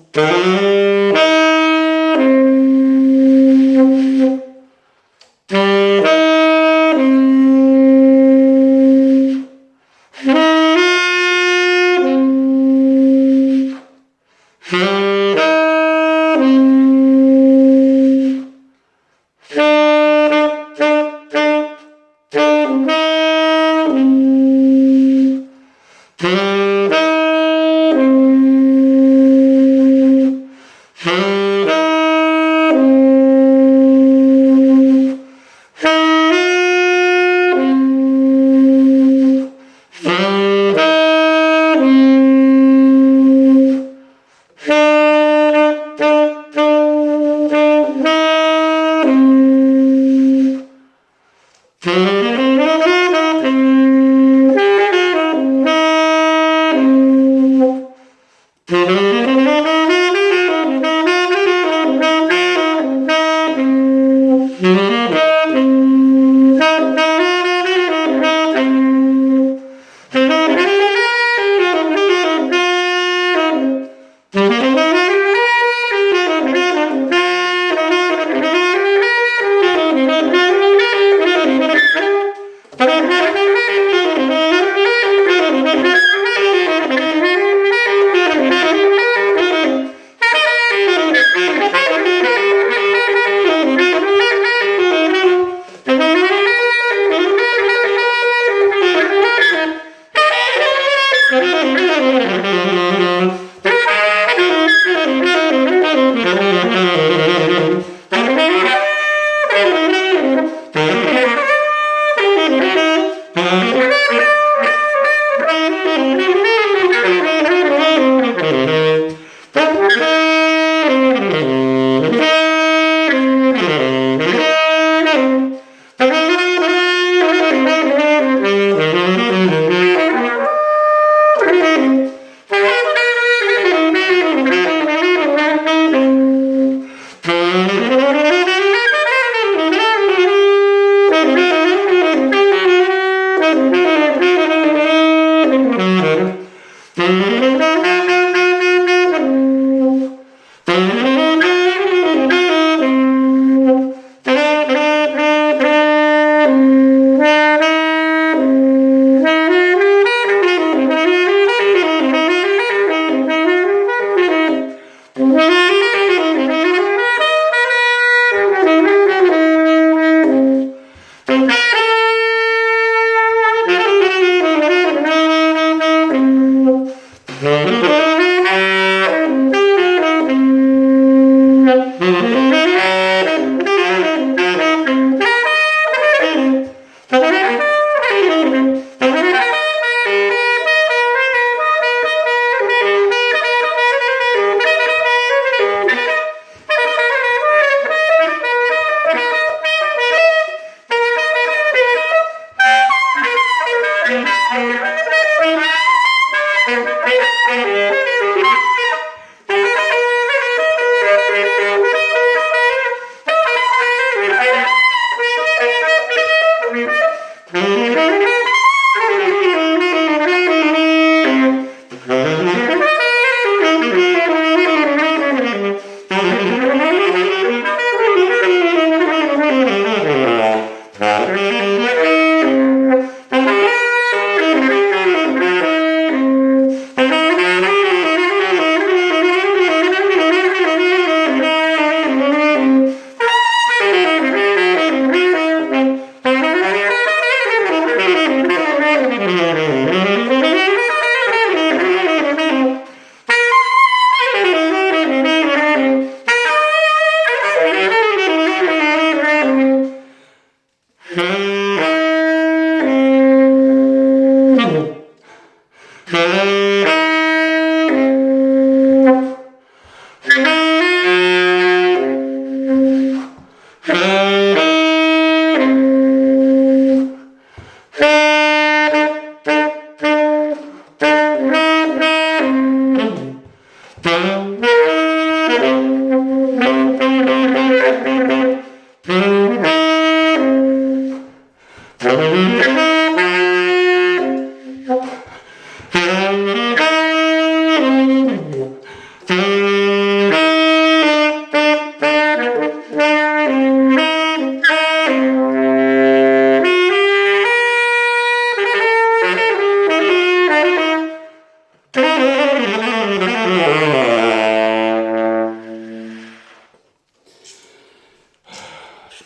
Música Mm-hmm. Thank.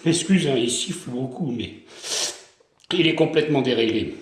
Excuse, hein, il siffle beaucoup, mais il est complètement déréglé.